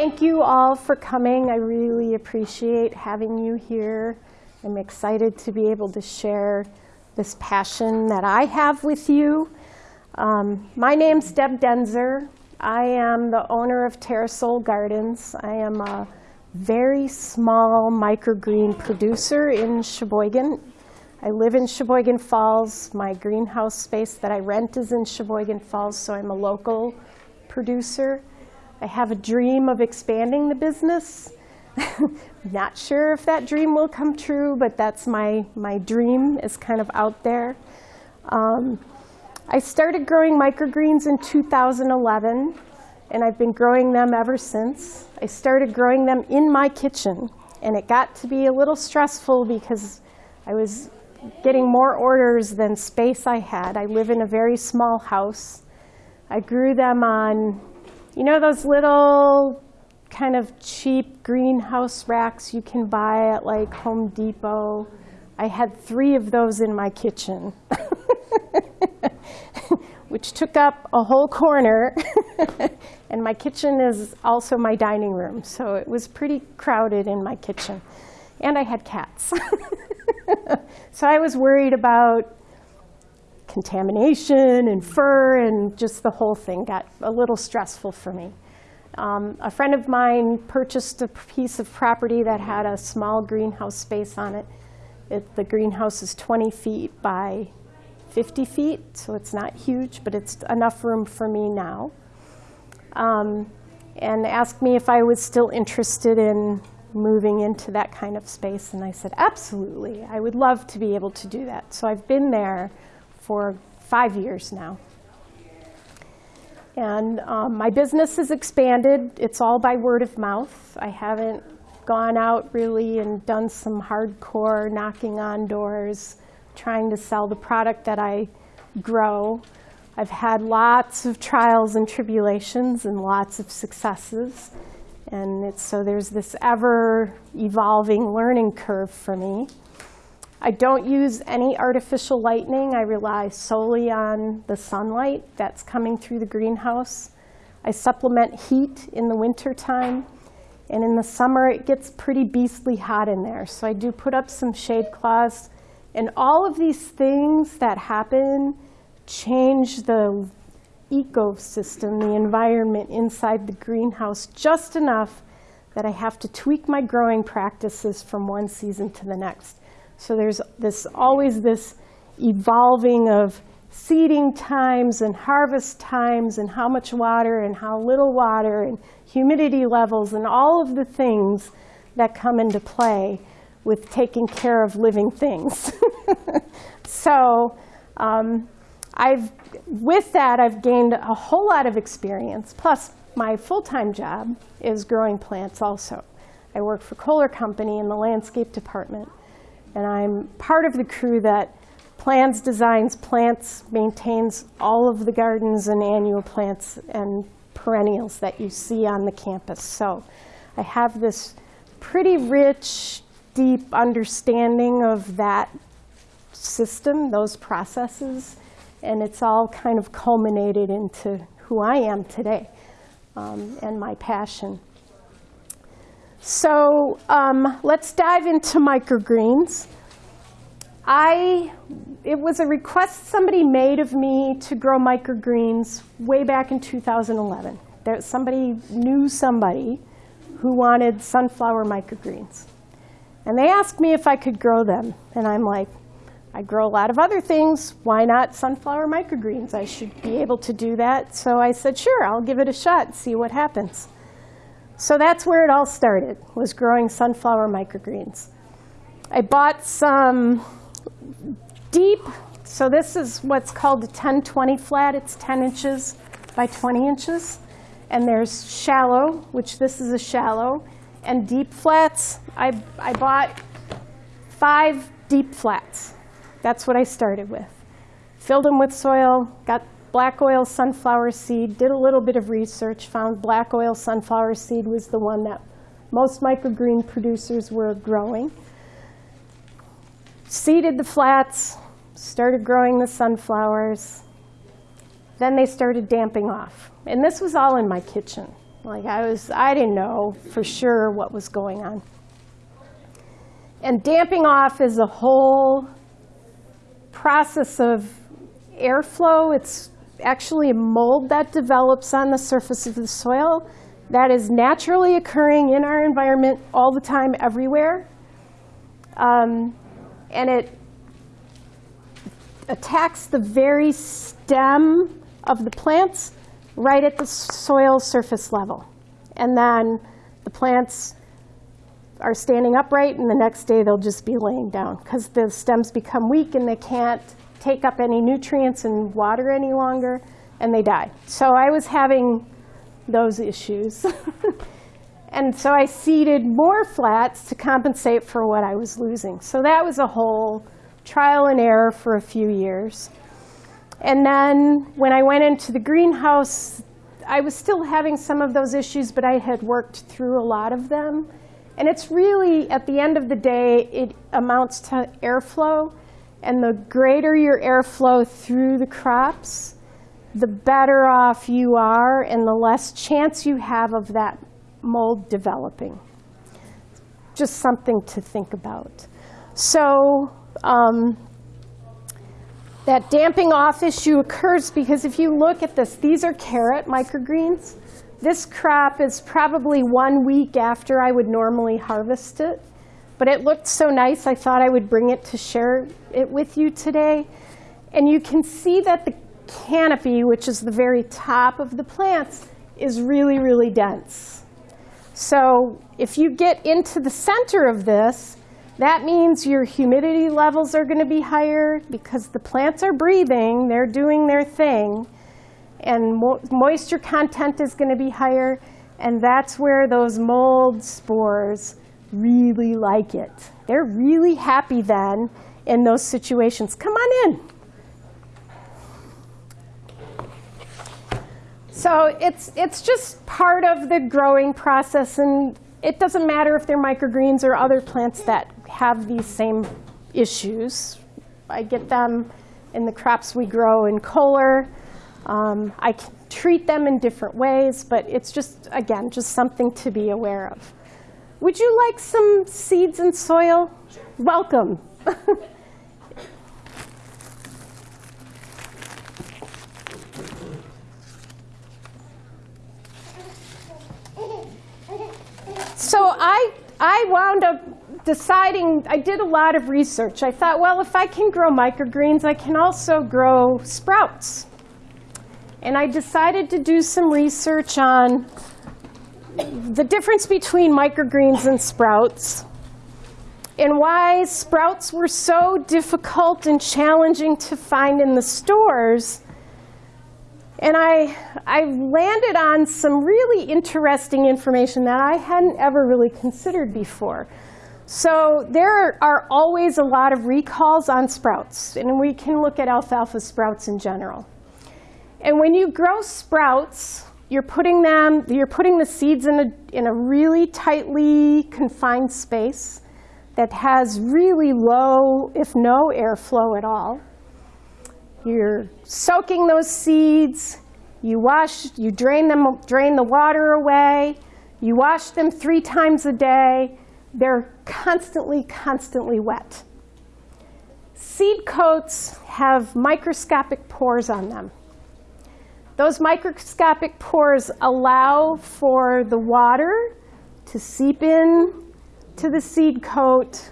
Thank you all for coming. I really appreciate having you here. I'm excited to be able to share this passion that I have with you. Um, my name's Deb Denzer. I am the owner of Terrasol Gardens. I am a very small microgreen producer in Sheboygan. I live in Sheboygan Falls. My greenhouse space that I rent is in Sheboygan Falls, so I'm a local producer. I have a dream of expanding the business. Not sure if that dream will come true, but that's my, my dream is kind of out there. Um, I started growing microgreens in 2011, and I've been growing them ever since. I started growing them in my kitchen, and it got to be a little stressful because I was getting more orders than space I had. I live in a very small house. I grew them on you know those little kind of cheap greenhouse racks you can buy at like Home Depot? I had three of those in my kitchen, which took up a whole corner. and my kitchen is also my dining room, so it was pretty crowded in my kitchen. And I had cats. so I was worried about contamination and fur and just the whole thing got a little stressful for me. Um, a friend of mine purchased a piece of property that had a small greenhouse space on it. it. The greenhouse is 20 feet by 50 feet, so it's not huge, but it's enough room for me now. Um, and asked me if I was still interested in moving into that kind of space. And I said, absolutely. I would love to be able to do that. So I've been there for five years now. And um, my business has expanded. It's all by word of mouth. I haven't gone out really and done some hardcore knocking on doors, trying to sell the product that I grow. I've had lots of trials and tribulations and lots of successes. And so there's this ever evolving learning curve for me. I don't use any artificial lighting. I rely solely on the sunlight that's coming through the greenhouse. I supplement heat in the winter time. And in the summer, it gets pretty beastly hot in there. So I do put up some shade cloths. And all of these things that happen change the ecosystem, the environment inside the greenhouse just enough that I have to tweak my growing practices from one season to the next. So there's this always this evolving of seeding times and harvest times and how much water and how little water and humidity levels and all of the things that come into play with taking care of living things. so um, I've, with that, I've gained a whole lot of experience. Plus, my full-time job is growing plants also. I work for Kohler Company in the landscape department. And I'm part of the crew that plans, designs, plants, maintains all of the gardens and annual plants and perennials that you see on the campus. So I have this pretty rich, deep understanding of that system, those processes, and it's all kind of culminated into who I am today um, and my passion. So um, let's dive into microgreens. I, it was a request somebody made of me to grow microgreens way back in 2011. There, somebody knew somebody who wanted sunflower microgreens. And they asked me if I could grow them. And I'm like, I grow a lot of other things. Why not sunflower microgreens? I should be able to do that. So I said, sure, I'll give it a shot, see what happens. So that's where it all started, was growing sunflower microgreens. I bought some deep, so this is what's called a 10-20 flat. It's 10 inches by 20 inches. And there's shallow, which this is a shallow, and deep flats. I, I bought five deep flats. That's what I started with. Filled them with soil, got black oil sunflower seed, did a little bit of research, found black oil sunflower seed was the one that most microgreen producers were growing. Seeded the flats, started growing the sunflowers. Then they started damping off. And this was all in my kitchen. Like I was, I didn't know for sure what was going on. And damping off is a whole process of airflow. It's actually a mold that develops on the surface of the soil that is naturally occurring in our environment all the time, everywhere. Um, and it attacks the very stem of the plants right at the soil surface level. And then the plants are standing upright, and the next day they'll just be laying down because the stems become weak and they can't take up any nutrients and water any longer, and they die. So I was having those issues. and so I seeded more flats to compensate for what I was losing. So that was a whole trial and error for a few years. And then when I went into the greenhouse, I was still having some of those issues, but I had worked through a lot of them. And it's really, at the end of the day, it amounts to airflow. And the greater your airflow through the crops, the better off you are and the less chance you have of that mold developing. Just something to think about. So um, that damping off issue occurs because if you look at this, these are carrot microgreens. This crop is probably one week after I would normally harvest it. But it looked so nice, I thought I would bring it to share it with you today. And you can see that the canopy, which is the very top of the plants, is really, really dense. So if you get into the center of this, that means your humidity levels are going to be higher because the plants are breathing, they're doing their thing, and mo moisture content is going to be higher, and that's where those mold spores really like it. They're really happy then in those situations. Come on in. So it's, it's just part of the growing process, and it doesn't matter if they're microgreens or other plants that have these same issues. I get them in the crops we grow in Kohler. Um, I can treat them in different ways, but it's just, again, just something to be aware of. Would you like some seeds and soil? Welcome. so I, I wound up deciding, I did a lot of research. I thought, well, if I can grow microgreens, I can also grow sprouts. And I decided to do some research on the difference between microgreens and sprouts and why sprouts were so difficult and challenging to find in the stores and I, I landed on some really interesting information that I hadn't ever really considered before. So there are always a lot of recalls on sprouts, and we can look at alfalfa sprouts in general. And when you grow sprouts, you're putting them, you're putting the seeds in a, in a really tightly confined space that has really low, if no airflow at all. You're soaking those seeds. You wash, you drain them, drain the water away. You wash them three times a day. They're constantly, constantly wet. Seed coats have microscopic pores on them. Those microscopic pores allow for the water to seep in to the seed coat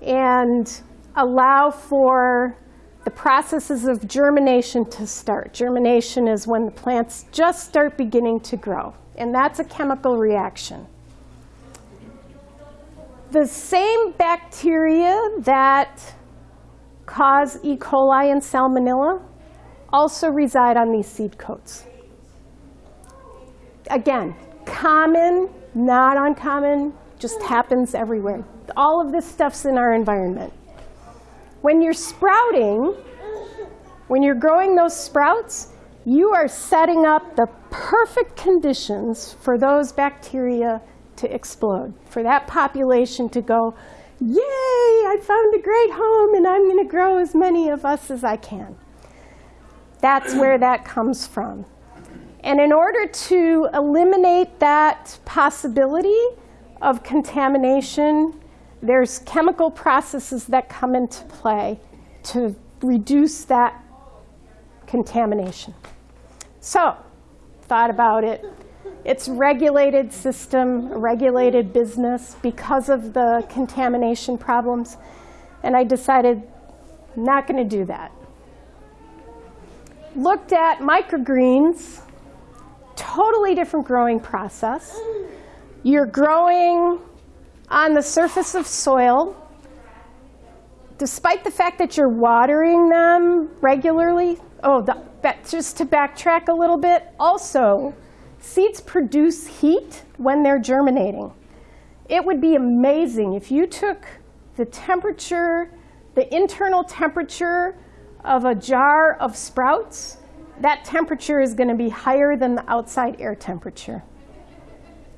and allow for the processes of germination to start. Germination is when the plants just start beginning to grow, and that's a chemical reaction. The same bacteria that cause E. coli and salmonella also reside on these seed coats. Again, common, not uncommon, just happens everywhere. All of this stuff's in our environment. When you're sprouting, when you're growing those sprouts, you are setting up the perfect conditions for those bacteria to explode, for that population to go, yay, I found a great home and I'm going to grow as many of us as I can. That's where that comes from. And in order to eliminate that possibility of contamination, there's chemical processes that come into play to reduce that contamination. So, thought about it. It's regulated system, regulated business because of the contamination problems. And I decided not going to do that. Looked at microgreens, totally different growing process. You're growing on the surface of soil. Despite the fact that you're watering them regularly, oh, the, that, just to backtrack a little bit, also, seeds produce heat when they're germinating. It would be amazing if you took the temperature, the internal temperature of a jar of sprouts, that temperature is going to be higher than the outside air temperature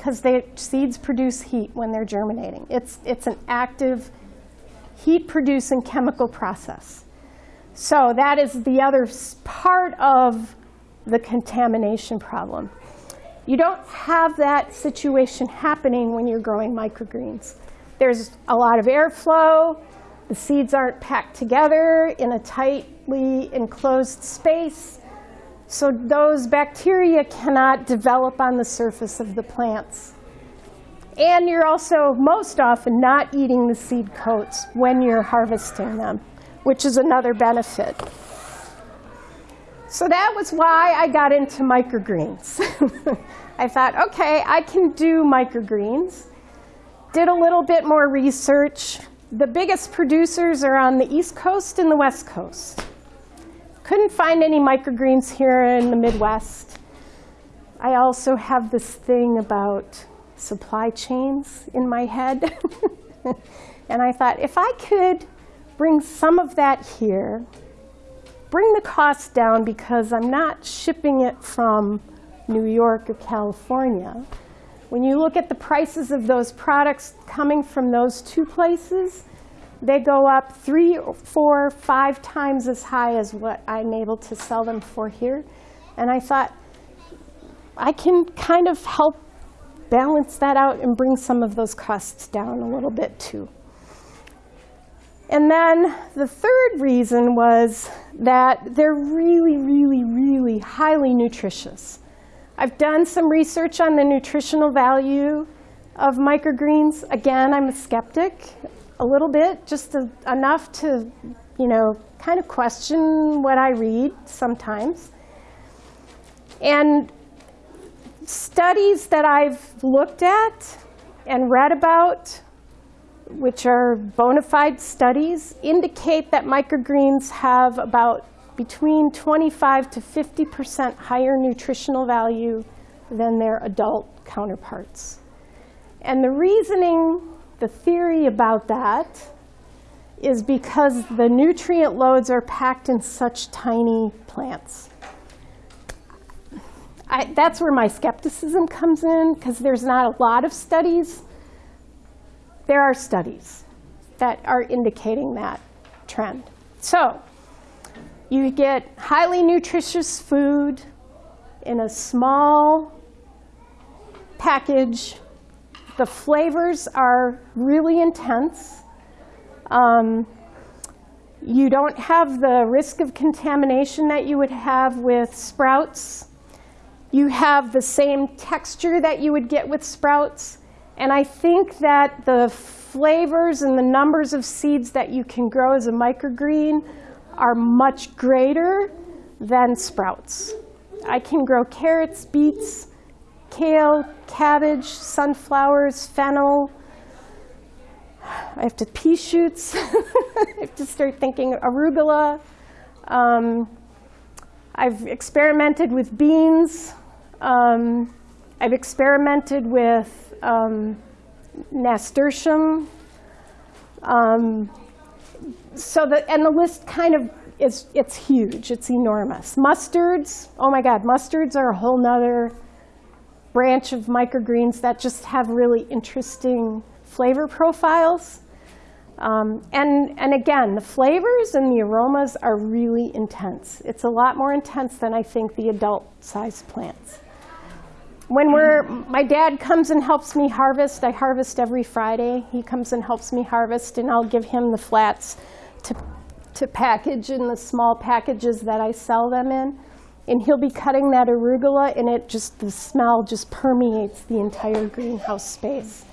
because the seeds produce heat when they're germinating. It's, it's an active heat-producing chemical process. So that is the other part of the contamination problem. You don't have that situation happening when you're growing microgreens. There's a lot of airflow. The seeds aren't packed together in a tightly enclosed space. So those bacteria cannot develop on the surface of the plants. And you're also most often not eating the seed coats when you're harvesting them, which is another benefit. So that was why I got into microgreens. I thought, OK, I can do microgreens. Did a little bit more research. The biggest producers are on the East Coast and the West Coast. Couldn't find any microgreens here in the Midwest. I also have this thing about supply chains in my head. and I thought, if I could bring some of that here, bring the cost down because I'm not shipping it from New York or California. When you look at the prices of those products coming from those two places, they go up three, four, five times as high as what I'm able to sell them for here. And I thought, I can kind of help balance that out and bring some of those costs down a little bit too. And then the third reason was that they're really, really, really highly nutritious. I've done some research on the nutritional value of microgreens. Again, I'm a skeptic a little bit, just enough to, you know, kind of question what I read sometimes. And studies that I've looked at and read about which are bona fide studies, indicate that microgreens have about between 25 to 50% higher nutritional value than their adult counterparts. And the reasoning, the theory about that is because the nutrient loads are packed in such tiny plants. I, that's where my skepticism comes in, because there's not a lot of studies there are studies that are indicating that trend. So you get highly nutritious food in a small package. The flavors are really intense. Um, you don't have the risk of contamination that you would have with sprouts. You have the same texture that you would get with sprouts. And I think that the flavors and the numbers of seeds that you can grow as a microgreen are much greater than sprouts. I can grow carrots, beets, kale, cabbage, sunflowers, fennel. I have to pea shoots. I have to start thinking arugula. Um, I've experimented with beans. Um, I've experimented with um, nasturtium. Um, so the, and the list kind of is, it's huge, it's enormous. Mustards, oh my God, mustards are a whole nother branch of microgreens that just have really interesting flavor profiles. Um, and, and again, the flavors and the aromas are really intense. It's a lot more intense than I think the adult-sized plants. When we're, my dad comes and helps me harvest. I harvest every Friday. He comes and helps me harvest, and I'll give him the flats to, to package in the small packages that I sell them in. And he'll be cutting that arugula, and it just, the smell just permeates the entire greenhouse space.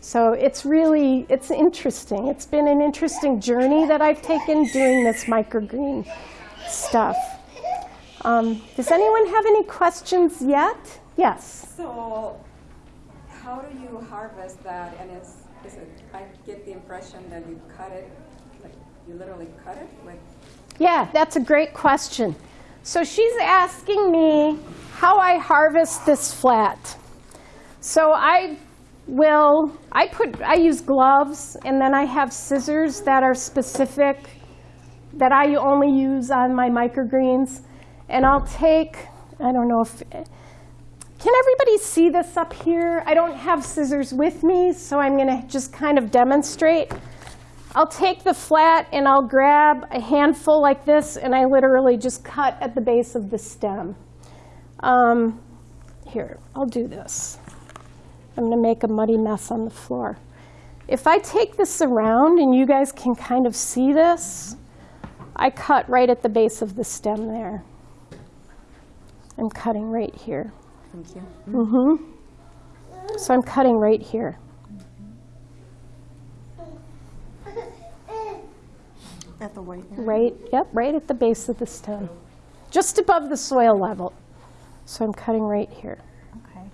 So it's really, it's interesting. It's been an interesting journey that I've taken doing this microgreen stuff. Um, does anyone have any questions yet? Yes. So, how do you harvest that? And is, is it, I get the impression that you cut it, like you literally cut it with, Yeah, that's a great question. So she's asking me how I harvest this flat. So I will, I put, I use gloves and then I have scissors that are specific that I only use on my microgreens. And I'll take, I don't know if, can everybody see this up here? I don't have scissors with me, so I'm going to just kind of demonstrate. I'll take the flat and I'll grab a handful like this and I literally just cut at the base of the stem. Um, here, I'll do this. I'm going to make a muddy mess on the floor. If I take this around and you guys can kind of see this, I cut right at the base of the stem there. I'm cutting right here. thank you. So I'm cutting right here. At the white area? Right, yep, right at the base of the stem, just above the soil level. So I'm cutting right here. Okay.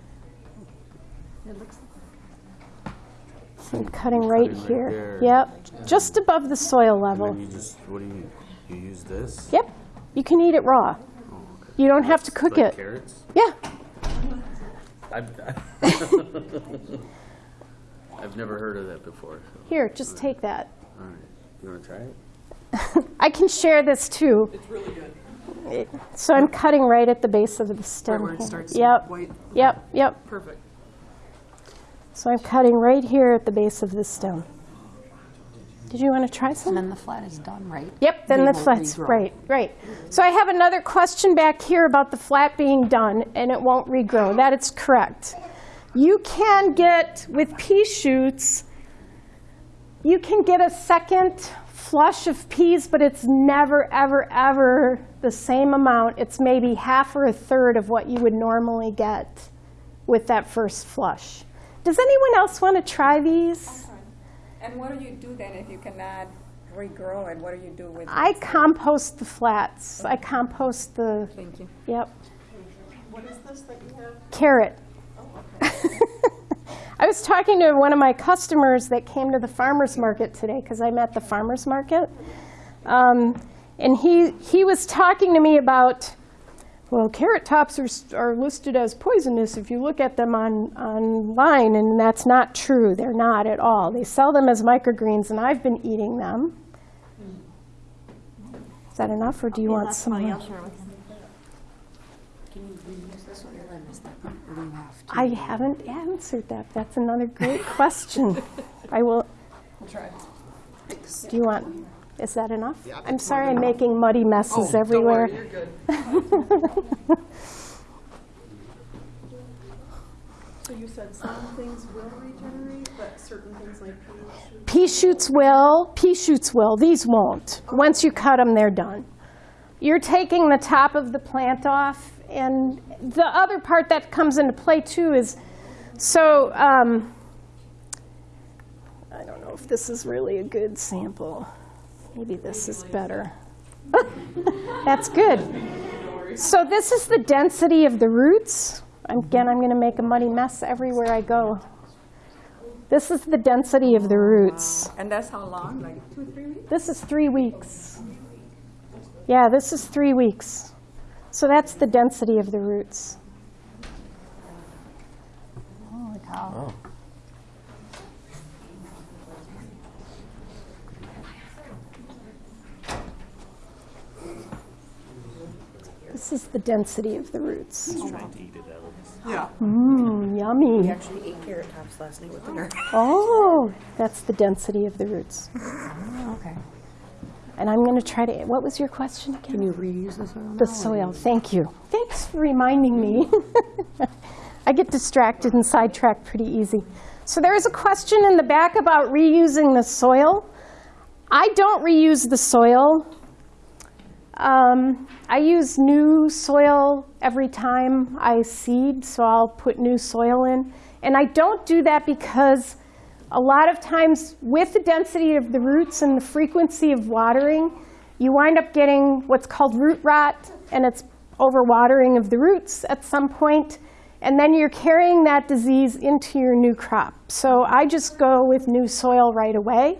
So I'm cutting right Cutting right here. there. Yep, just above the soil level. then you just, what do you, you use this? Yep, you can eat it raw. Oh, you don't have to It's cook like it. carrots? Yeah, I've, I've never heard of that before. so- here, just take that. All right, you wanna try it? I can share this too. It's really good. So I'm cutting right at the base of the stem. Right where it starts Yep, white. yep, yep. Perfect. So I'm cutting right here at the base of the stem. Did you want to try some? And then the flat is done, right? Yep, then They the flat's, regrow. right, right. So I have another question back here about the flat being done and it won't regrow. That is correct. You can get, with pea shoots, you can get a second flush of peas, but it's never, ever, ever the same amount. It's maybe half or a third of what you would normally get with that first flush. Does anyone else want to try these? And what do you do then if you cannot regrow it? What do you do with I it? compost the flats. I compost the, Thank you. yep. What is this that you have? Carrot. Oh, I was talking to one of my customers that came to the farmer's market today, because I'm at the farmer's market. Um, And he, he was talking to me about, well, carrot tops are, are listed as poisonous if you look at them on, online, and that's not true. They're not at all. They sell them as microgreens, and I've been eating them. Is that enough, or do you want some more? I haven't answered that. That's another great question. I will, We'll try. do you want, is that enough? I'm sorry I'm making muddy messes Oh, everywhere. Don't worry, you're good. So you said some things will regenerate, but certain things like peas should. Pea shoots will, pea shoots will, these won't. Once you cut them, they're done. You're taking the top of the plant off, and the other part that comes into play too is, so, um, I don't know if this is really a good sample. Maybe this is better. That's good. So this is the density of the roots. Again, I'm going to make a muddy mess everywhere I go. This is the density of the roots. And that's how long? Like two, three weeks? This is three weeks. Yeah, this is three weeks. So that's the density of the roots. Holy cow. This is the density of the roots. Yeah. Mm, We yummy. actually ate carrot tops last night with dinner. Oh, that's the density of the roots. Okay. And I'm going to try to, what was your question again? Can you reuse the soil? The soil, thank you. Thanks for reminding me. I get distracted and sidetracked pretty easy. So there is a question in the back about reusing the soil. I don't reuse the soil. Um, I use new soil every time I seed, so I'll put new soil in. And I don't do that because a lot of times with the density of the roots and the frequency of watering, you wind up getting what's called root rot, and it's overwatering of the roots at some point, and then you're carrying that disease into your new crop. So I just go with new soil right away.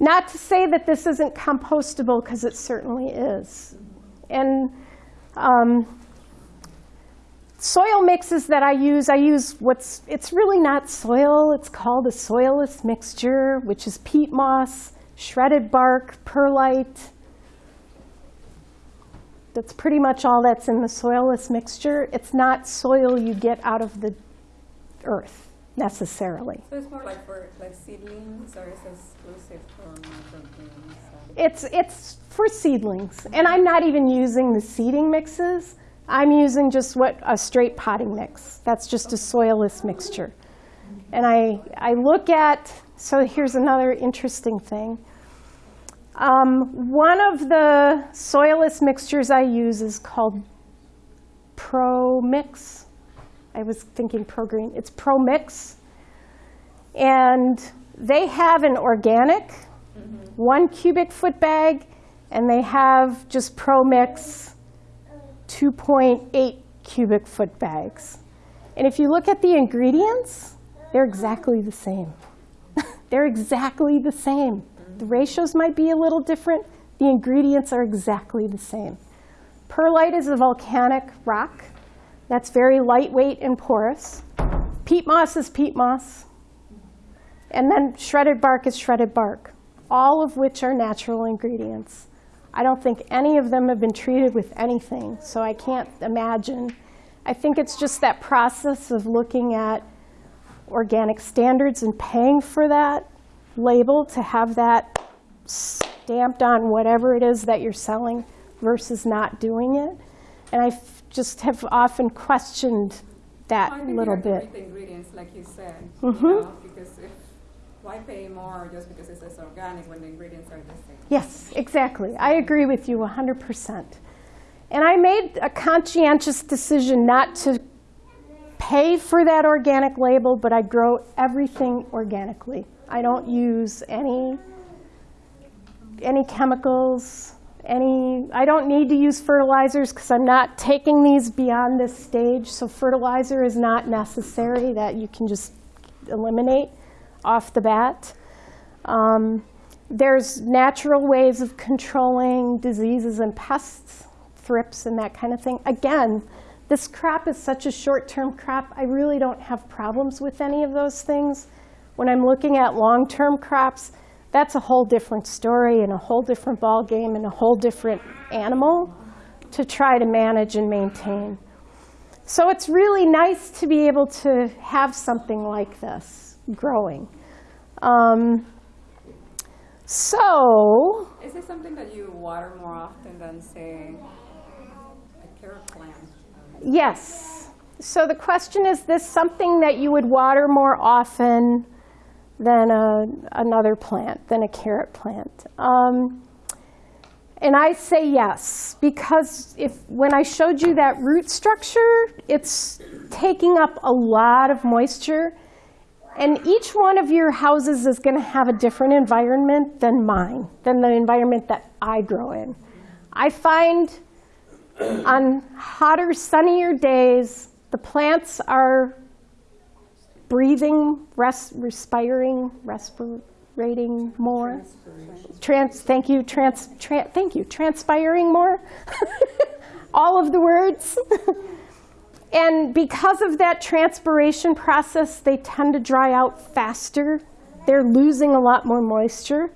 Not to say that this isn't compostable, because it certainly is. And um, soil mixes that I use, I use what's, it's really not soil, it's called a soilless mixture, which is peat moss, shredded bark, perlite. That's pretty much all that's in the soilless mixture. It's not soil you get out of the earth necessarily. So it's more like for like seedlings or is it exclusive for microgreens? It's, it's for seedlings, and I'm not even using the seeding mixes. I'm using just what, a straight potting mix. That's just a soilless mixture. And I, I look at, so here's another interesting thing. Um, one of the soilless mixtures I use is called Pro Mix. I was thinking Pro Green. It's Pro Mix. And they have an organic, one cubic foot bag, and they have just Pro Mix 2.8 cubic foot bags. And if you look at the ingredients, they're exactly the same. they're exactly the same. The ratios might be a little different. The ingredients are exactly the same. Perlite is a volcanic rock that's very lightweight and porous. Peat moss is peat moss. And then shredded bark is shredded bark, all of which are natural ingredients. I don't think any of them have been treated with anything, so I can't imagine. I think it's just that process of looking at organic standards and paying for that label to have that stamped on whatever it is that you're selling versus not doing it. And I just have often questioned that little you have to bit. ingredients like you said, Mhm. you know, why pay more just because it says organic when the ingredients are the same? Yes, exactly. I agree with you 100%. And I made a conscientious decision not to pay for that organic label, but I grow everything organically. I don't use any, any chemicals, any, I don't need to use fertilizers because I'm not taking these beyond this stage. So fertilizer is not necessary that you can just eliminate off the bat. Um, there's natural ways of controlling diseases and pests, thrips and that kind of thing. Again, this crop is such a short-term crop, I really don't have problems with any of those things. When I'm looking at long-term crops, that's a whole different story and a whole different ball game and a whole different animal to try to manage and maintain. So it's really nice to be able to have something like this growing. Um, so, Is this something that you water more often than, say, a carrot plant? yes. So the question is this something that you would water more often than a, another plant, than a carrot plant? Um, and I say yes, because if when I showed you that root structure, it's taking up a lot of moisture. And each one of your houses is going to have a different environment than mine, than the environment that I grow in. I find on hotter, sunnier days, the plants are breathing, res- respiring, respirating more. Trans, thank you, trans, tran- thank you, transpiring more. All of the words. And because of that transpiration process, they tend to dry out faster. They're losing a lot more moisture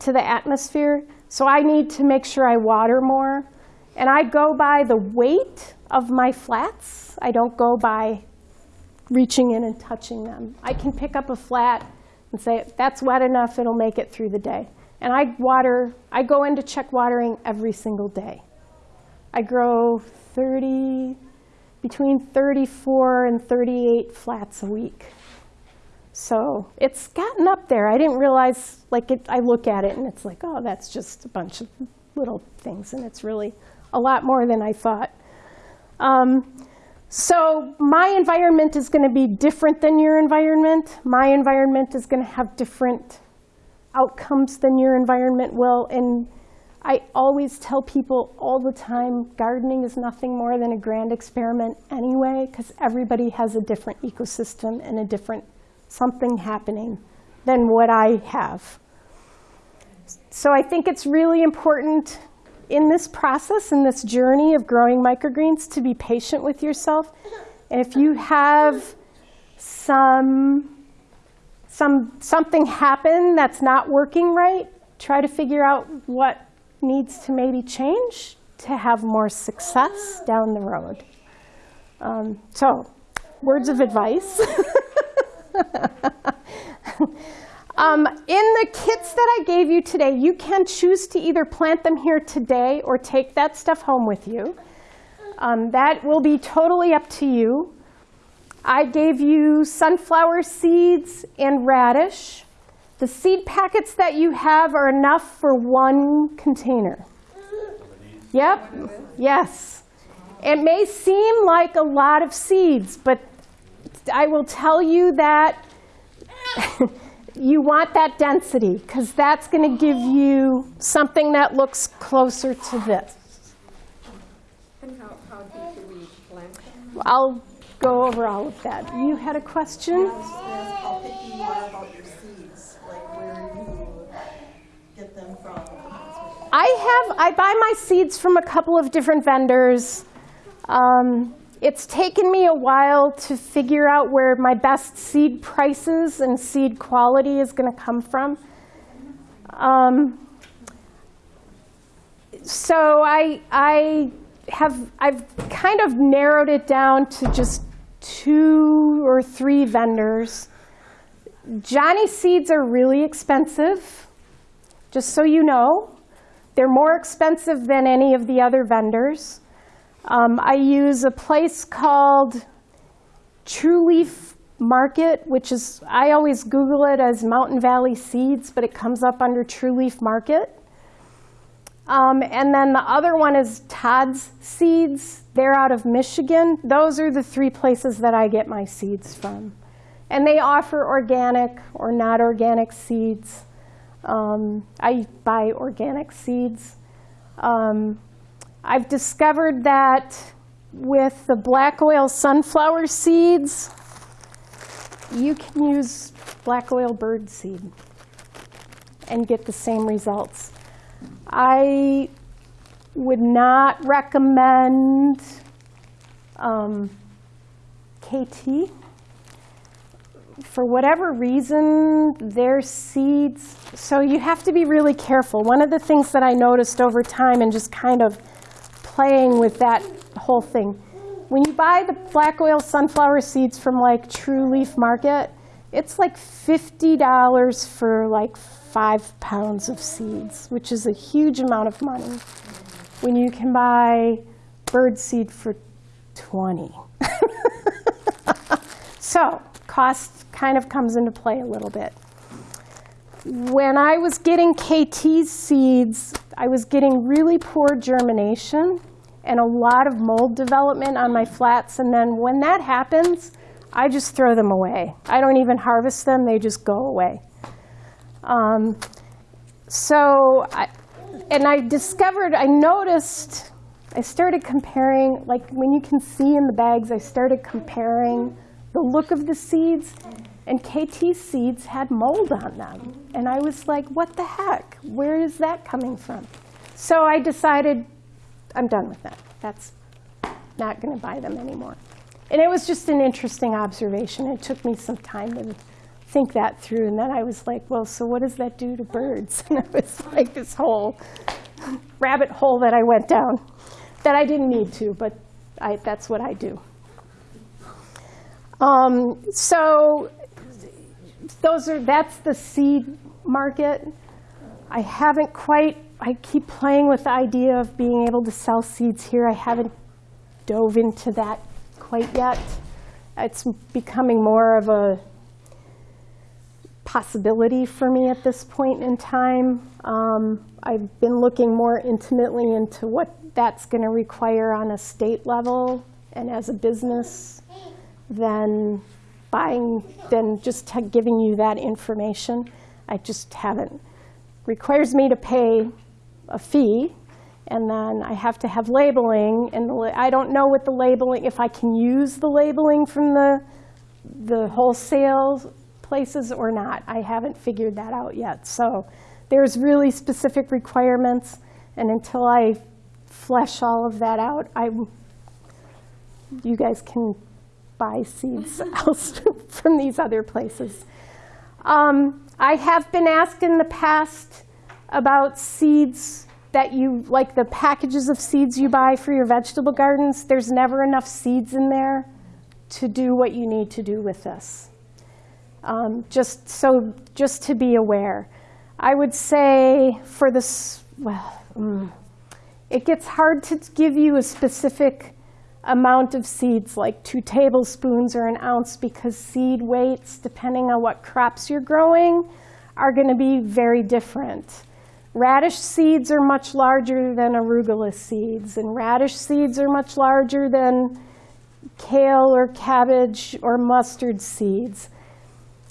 to the atmosphere. So I need to make sure I water more. And I go by the weight of my flats. I don't go by reaching in and touching them. I can pick up a flat and say, that's wet enough, it'll make it through the day. And I water, I go in to check watering every single day. I grow 30, between 34 and 38 flats a week. So it's gotten up there. I didn't realize, like, it, I look at it and it's like, oh, that's just a bunch of little things, and it's really a lot more than I thought. Um, so my environment is going to be different than your environment. My environment is going to have different outcomes than your environment will. And I always tell people all the time, gardening is nothing more than a grand experiment anyway, because everybody has a different ecosystem and a different something happening than what I have. So I think it's really important in this process, in this journey of growing microgreens, to be patient with yourself. And if you have some, some, something happen that's not working right, try to figure out what needs to maybe change to have more success down the road. Um, so, words of advice. Um, in the kits that I gave you today, you can choose to either plant them here today or take that stuff home with you. Um, that will be totally up to you. I gave you sunflower seeds and radish. The seed packets that you have are enough for one container. Yep, yes. It may seem like a lot of seeds, but I will tell you that you want that density because that's going to give you something that looks closer to this. And how, how deep do we plant them? I'll go over all of that. You had a question? How picky you are about your seeds, like where you get them from. I have, I buy my seeds from a couple of different vendors. Um, it's taken me a while to figure out where my best seed prices and seed quality is going to come from. Um, so I, I have, I've kind of narrowed it down to just two or three vendors. Johnny seeds are really expensive, just so you know. They're more expensive than any of the other vendors. Um, I use a place called True Leaf Market, which is, I always Google it as Mountain Valley Seeds, but it comes up under True Leaf Market. Um, and then the other one is Todd's Seeds. They're out of Michigan. Those are the three places that I get my seeds from. And they offer organic or not organic seeds. Um, I buy organic seeds. Um, I've discovered that with the black oil sunflower seeds, you can use black oil bird seed and get the same results. I would not recommend um, Kaytee. For whatever reason, their seeds, so you have to be really careful. One of the things that I noticed over time and just kind of playing with that whole thing, when you buy the black oil sunflower seeds from like True Leaf Market, it's like $50 for like five pounds of seeds, which is a huge amount of money when you can buy bird seed for 20. so cost kind of comes into play a little bit. When I was getting Kaytee seeds, I was getting really poor germination and a lot of mold development on my flats. And then when that happens, I just throw them away. I don't even harvest them, they just go away. Um, so, I, and I discovered, I noticed, I started comparing, like when you can see in the bags, I started comparing the look of the seeds, and Kaytee seeds had mold on them. And I was like, what the heck? Where is that coming from? So I decided, I'm done with that. That's not going to buy them anymore. And it was just an interesting observation. It took me some time to think that through. And then I was like, well, so what does that do to birds? And it was like this whole rabbit hole that I went down that I didn't need to, but I, that's what I do. Um, So those are, that's the seed market. I haven't quite, I keep playing with the idea of being able to sell seeds here. I haven't dove into that quite yet. It's becoming more of a possibility for me at this point in time. Um, I've been looking more intimately into what that's going to require on a state level and as a business than buying, than just giving you that information. I just haven't. Requires me to pay a fee, and then I have to have labeling, and I don't know what the labeling, if I can use the labeling from the, the wholesale places or not. I haven't figured that out yet. So there's really specific requirements, and until I flesh all of that out, I, you guys can buy seeds from these other places. Um, I have been asked in the past about seeds that you, like the packages of seeds you buy for your vegetable gardens. There's never enough seeds in there to do what you need to do with this. Um, just so, just to be aware. I would say for this, well, mm, it gets hard to give you a specific amount of seeds, like two tablespoons or an ounce, because seed weights, depending on what crops you're growing, are going to be very different. Radish seeds are much larger than arugula seeds, and radish seeds are much larger than kale or cabbage or mustard seeds.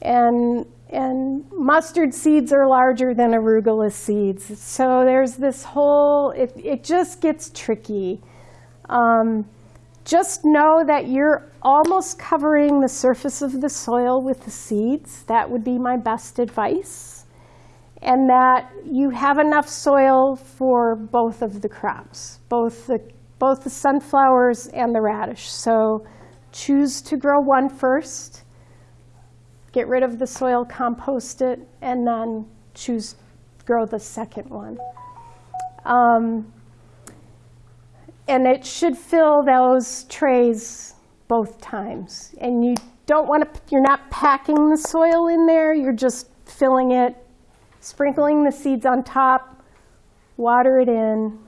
And, and mustard seeds are larger than arugula seeds. So there's this whole, it, it just gets tricky. Um, just know that you're almost covering the surface of the soil with the seeds. That would be my best advice. And that you have enough soil for both of the crops, both the, both the sunflowers and the radish. So choose to grow one first, get rid of the soil, compost it, and then choose grow the second one. Um, and it should fill those trays both times. And you don't want to, you're not packing the soil in there, you're just filling it, sprinkling the seeds on top, water it in,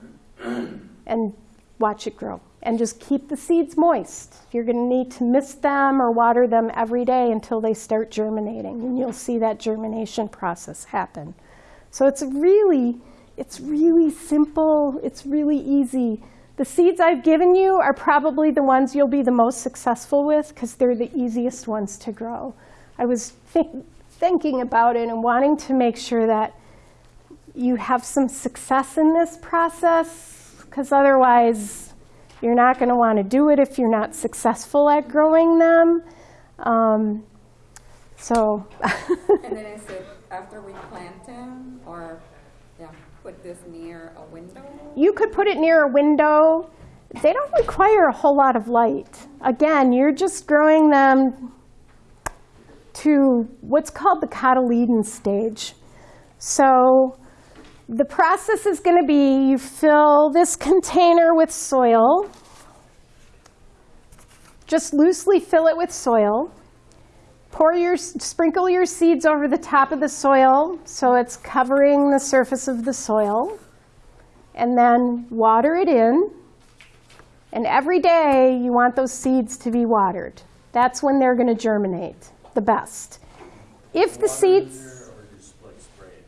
and watch it grow. And just keep the seeds moist. You're going to need to mist them or water them every day until they start germinating. And you'll see that germination process happen. So it's really, it's really simple. It's really easy. The seeds I've given you are probably the ones you'll be the most successful with because they're the easiest ones to grow. I was think, thinking about it and wanting to make sure that you have some success in this process because otherwise you're not going to want to do it if you're not successful at growing them. Um, so And then is it after we plant them or, yeah, put this near a window? You could put it near a window. They don't require a whole lot of light. Again, you're just growing them to what's called the cotyledon stage. So the process is going to be you fill this container with soil, just loosely fill it with soil. Pour your, sprinkle your seeds over the top of the soil so it's covering the surface of the soil. And then water it in. And every day you want those seeds to be watered. That's when they're going to germinate the best. If the seeds,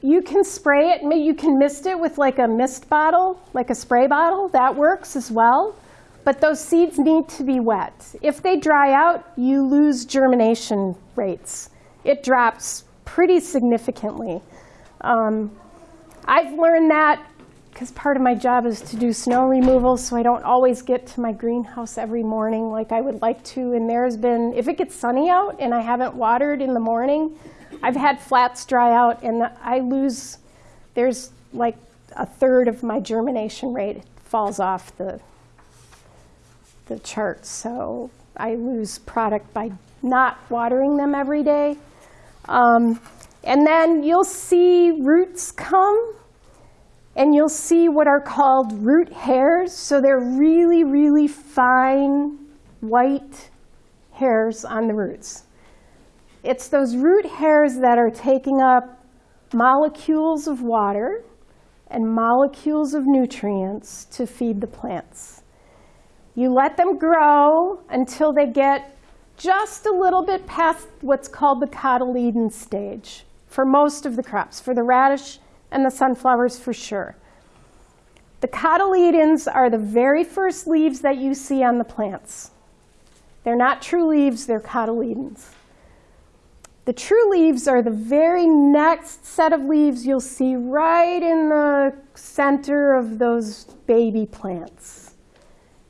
you can spray it, you can mist it with like a mist bottle, like a spray bottle, that works as well. But those seeds need to be wet. If they dry out, you lose germination rates. It drops pretty significantly. Um, I've learned that because part of my job is to do snow removal, so I don't always get to my greenhouse every morning like I would like to. And there's been, if it gets sunny out and I haven't watered in the morning, I've had flats dry out and I lose, there's like a third of my germination rate falls off the, the chart. So I lose product by not watering them every day. Um, and then you'll see roots come and you'll see what are called root hairs. So they're really, really fine white hairs on the roots. It's those root hairs that are taking up molecules of water and molecules of nutrients to feed the plants. You let them grow until they get just a little bit past what's called the cotyledon stage for most of the crops, for the radish and the sunflowers for sure. The cotyledons are the very first leaves that you see on the plants. They're not true leaves, they're cotyledons. The true leaves are the very next set of leaves you'll see right in the center of those baby plants.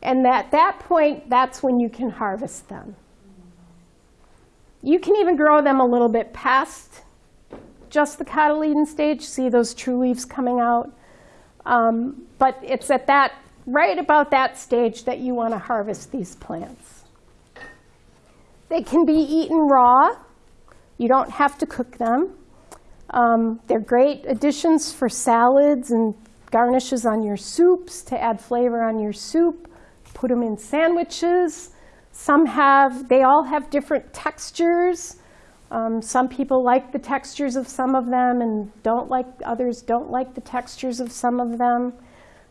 And at that point, that's when you can harvest them. You can even grow them a little bit past just the cotyledon stage, see those true leaves coming out. Um, but it's at that, right about that stage that you want to harvest these plants. They can be eaten raw. You don't have to cook them. Um, they're great additions for salads and garnishes on your soups to add flavor on your soup. Put them in sandwiches. Some have, they all have different textures. Um, some people like the textures of some of them and don't like, others don't like the textures of some of them.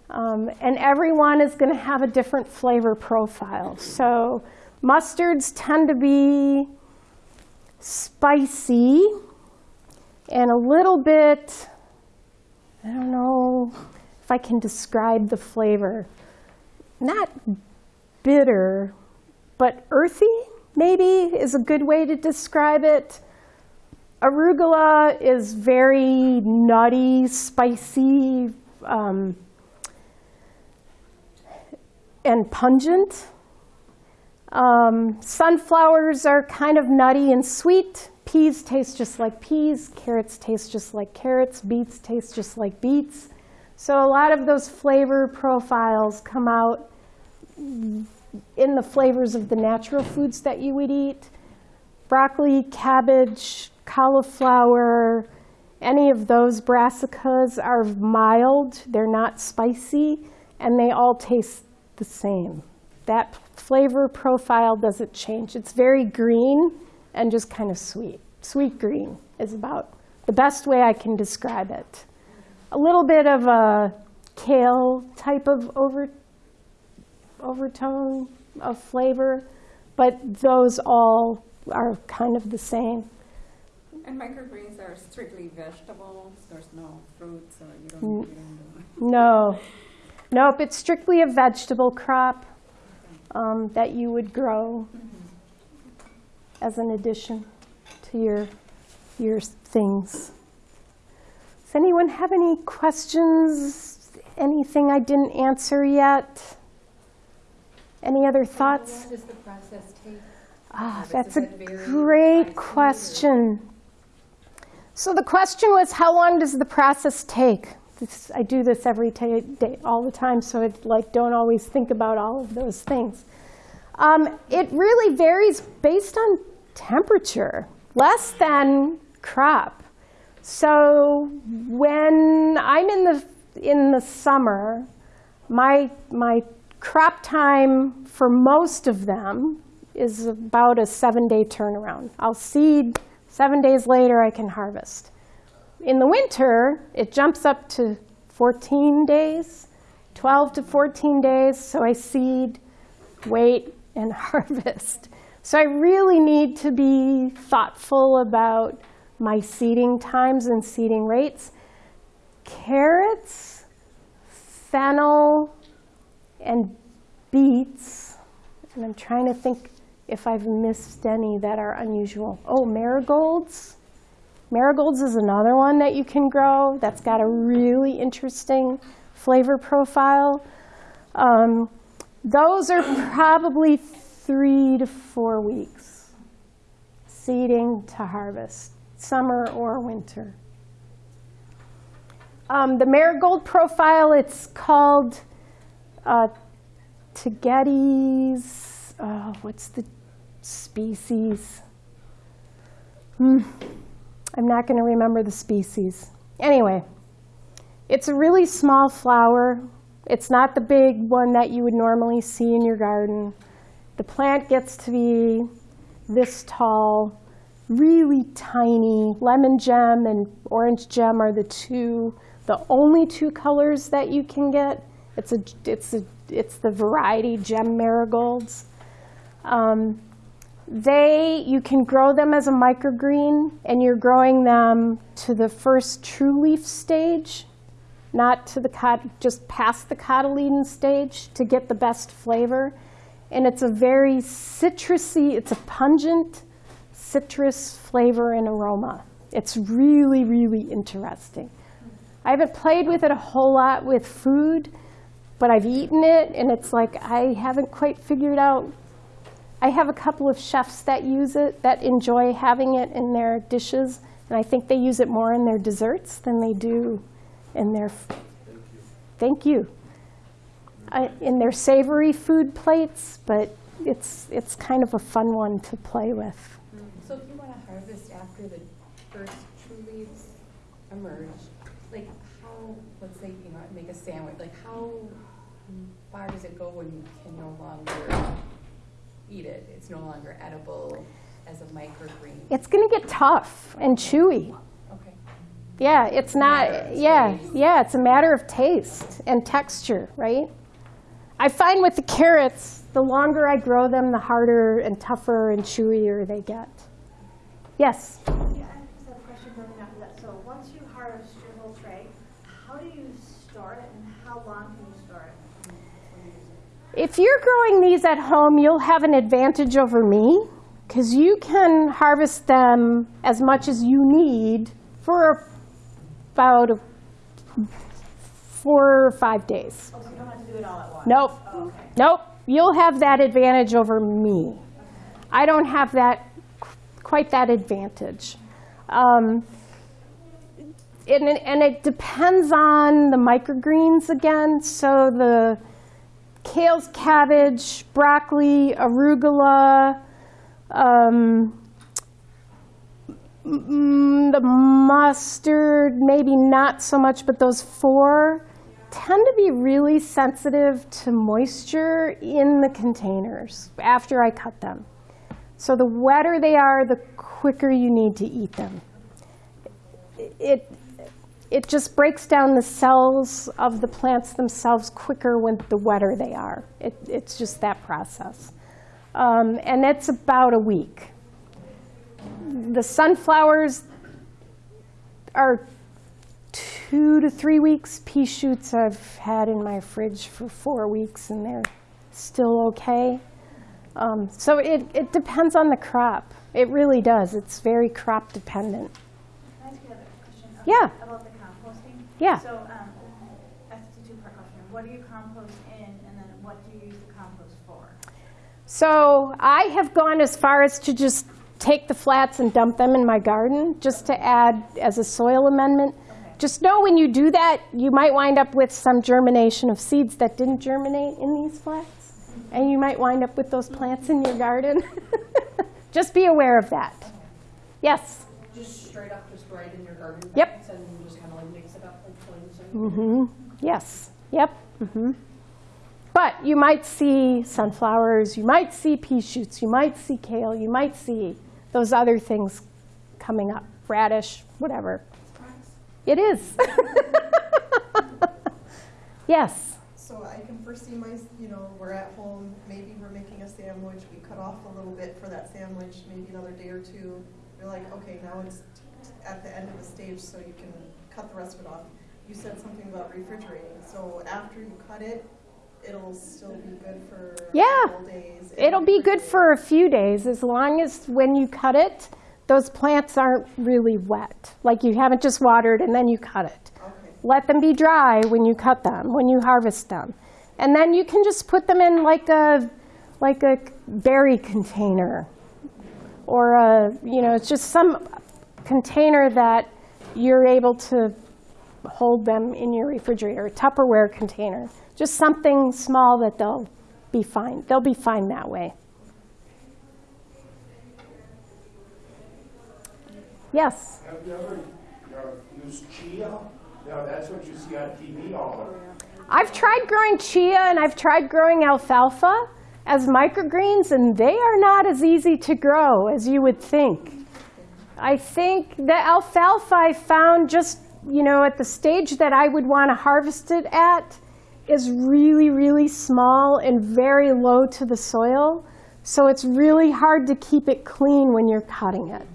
Um, and everyone is going to have a different flavor profile. So mustards tend to be spicy and a little bit, I don't know if I can describe the flavor, not bitter, but earthy maybe is a good way to describe it. Arugula is very nutty, spicy, um, and pungent. Um, sunflowers are kind of nutty and sweet. Peas taste just like peas. Carrots taste just like carrots. Beets taste just like beets. So a lot of those flavor profiles come out in the flavors of the natural foods that you would eat. Broccoli, cabbage, cauliflower, any of those brassicas are mild. They're not spicy, and they all taste the same. That flavor profile doesn't change. It's very green and just kind of sweet. Sweet green is about the best way I can describe it. A little bit of a kale type of over, overtone of flavor, but those all are kind of the same. And microgreens are strictly vegetables, there's no fruits, so you don't No, nope, it's strictly a vegetable crop um, that you would grow as an addition to your, your things. Does anyone have any questions? Anything I didn't answer yet? Any other thoughts? How long does the process take? Ah, that's a it vary by great question. So the question was, how long does the process take? This, I do this every day, all the time, so I like don't always think about all of those things. Um, it really varies based on temperature, less than crop. So when I'm in the in the summer, my my crop time for most of them is about a seven-day turnaround. I'll seed, seven days later I can harvest. In the winter, it jumps up to 14 days, 12 to 14 days, so I seed, wait, and harvest. So I really need to be thoughtful about my seeding times and seeding rates. Carrots, fennel, and beets, and I'm trying to think if I've missed any that are unusual. Oh, marigolds. Marigolds is another one that you can grow that's got a really interesting flavor profile. Um, those are probably three to four weeks seeding to harvest, summer or winter. Um, the marigold profile, it's called uh, Tagetes, uh, what's the species? Hmm. I'm not going to remember the species. Anyway, it's a really small flower. It's not the big one that you would normally see in your garden. The plant gets to be this tall, really tiny. Lemon gem and orange gem are the two, the only two colors that you can get. It's a, it's a, it's the variety gem marigolds. Um, they, you can grow them as a microgreen, and you're growing them to the first true leaf stage, not to the just past the cotyledon stage to get the best flavor. And it's a very citrusy, it's a pungent citrus flavor and aroma. It's really, really interesting. I haven't played with it a whole lot with food, but I've eaten it, and it's like I haven't quite figured out I have a couple of chefs that use it, that enjoy having it in their dishes, and I think they use it more in their desserts than they do in their. Thank you. I, in their savory food plates, but it's it's kind of a fun one to play with. So if you want to harvest after the first true leaves emerge, like how, let's say, you know, make a sandwich, like how far does it go when you can no longer eat it? It's no longer edible as a microgreen? It's going to get tough and chewy. Okay. Yeah, it's not, yeah, yeah, it's a matter of taste and texture, right? I find with the carrots, the longer I grow them, the harder and tougher and chewier they get. Yes? Yeah, I just have a question building off of that. So once you harvest your whole tray, how do you store it and how long can you store it? before you use it? If you're growing these at home, you'll have an advantage over me because you can harvest them as much as you need for about four or five days. Oh, so you don't have to do it all at once? Nope. Oh, okay. Nope. You'll have that advantage over me. I don't have that quite that advantage. Um, and, and it depends on the microgreens again. So the kales, cabbage, broccoli, arugula, um, mm, the mustard, maybe not so much, but those four tend to be really sensitive to moisture in the containers after I cut them. So the wetter they are, the quicker you need to eat them. It, it just breaks down the cells of the plants themselves quicker when the wetter they are. It, it's just that process. Um, and it's about a week. The sunflowers are two to three weeks. Pea shoots I've had in my fridge for four weeks and they're still okay. Um, so it, it depends on the crop. It really does. It's very crop dependent. Can I ask you another question? Yeah. About the composting? Yeah. So, um, that's a two-part question. What do you compost in and then what do you use the compost for? So I have gone as far as to just take the flats and dump them in my garden, just to add as a soil amendment. Just know when you do that, you might wind up with some germination of seeds that didn't germinate in these flats. And you might wind up with those plants in your garden. Just be aware of that. Yes? Just straight up, just right in your garden Yep. beds and you just kind of like mix it up like cleansing? Yes, yep. hmm But you might see sunflowers, you might see pea shoots, you might see kale, you might see those other things coming up, radish, whatever. It is. Yes, So I can foresee my, you know, we're at home, maybe we're making a sandwich, we cut off a little bit for that sandwich, maybe another day or two. You're like, okay, now it's t- t- at the end of the stage, so you can cut the rest of it off. You said something about refrigerating, so after you cut it, it'll still be good for a Yeah. couple days. it'll be good for a few days, as long as when you cut it, those plants aren't really wet. Like you haven't just watered and then you cut it. Okay, Let them be dry when you cut them, when you harvest them. And then you can just put them in like a, like a berry container. Or a, you know, it's just some container that you're able to hold them in your refrigerator, Tupperware container. Just something small that they'll be fine. They'll be fine that way. Yes? Have you ever uh, used chia? Yeah, that's what you see on TV all the time. I've tried growing chia and I've tried growing alfalfa. as microgreens, and they are not as easy to grow as you would think. I think the alfalfa I found just, you know, at the stage that I would want to harvest it at is really, really small and very low to the soil. So it's really hard to keep it clean when you're cutting it.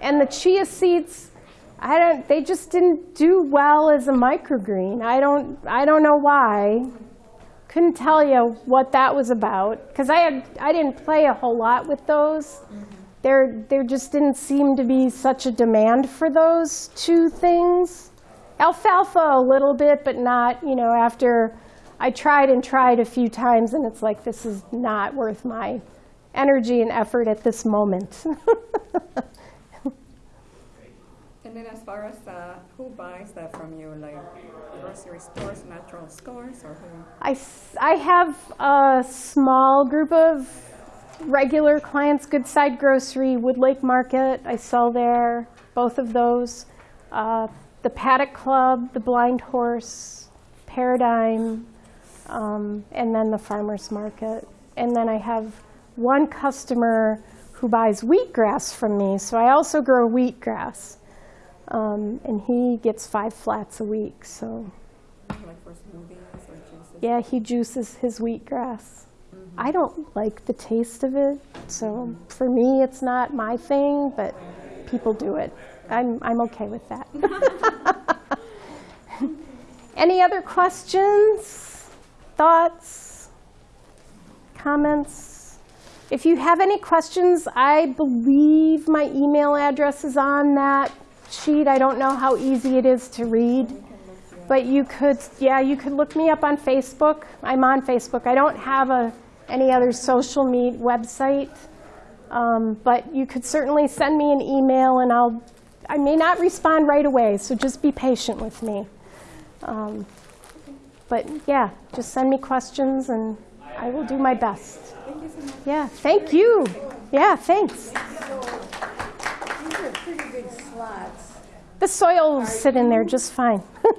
And the chia seeds, I don't, they just didn't do well as a microgreen. I don't, I don't know why. Couldn't tell you what that was about because I had, I didn't play a whole lot with those. There, there just didn't seem to be such a demand for those two things. Alfalfa a little bit, but not, you know, after I tried and tried a few times and it's like, this is not worth my energy and effort at this moment. And then as far as uh, who buys that from you, like grocery stores, natural stores, or who? I, s- I have a small group of regular clients, Goodside Grocery, Wood Lake Market, I sell there, both of those. Uh, The Paddock Club, The Blind Horse, Paradigm, um, and then the Farmer's Market. And then I have one customer who buys wheatgrass from me, so I also grow wheatgrass. Um, And he gets five flats a week, so. Like for smoothies or? Yeah, he juices his wheatgrass. I don't like the taste of it, so for me, it's not my thing, but people do it. I'm, I'm okay with that. Any other questions, thoughts, comments? If you have any questions, I believe my email address is on that sheet. I don't know how easy it is to read. But you could, yeah, you could look me up on Facebook. I'm on Facebook. I don't have a, any other social media website. Um, but you could certainly send me an email and I'll, I may not respond right away, so just be patient with me. Um, but yeah, just send me questions and I will do my best. Yeah, thank you. Yeah, thanks. These are pretty big slots. The soil will sit in there just fine.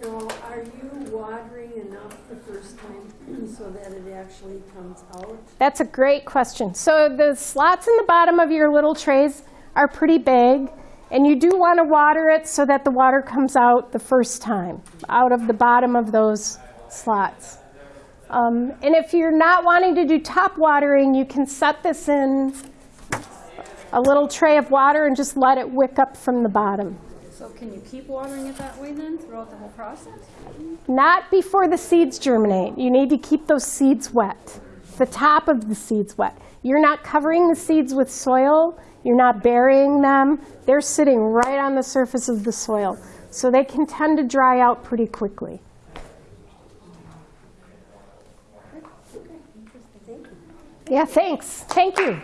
Now, are you watering enough the first time so that it actually comes out? That's a great question. So the slots in the bottom of your little trays are pretty big, and you do want to water it so that the water comes out the first time, out of the bottom of those slots. Um, and if you're not wanting to do top watering, you can set this in a little tray of water and just let it wick up from the bottom. So can you keep watering it that way then throughout the whole process? Not before the seeds germinate. You need to keep those seeds wet, the top of the seeds wet. You're not covering the seeds with soil. You're not burying them. They're sitting right on the surface of the soil. So they can tend to dry out pretty quickly. Yeah, thanks. Thank you.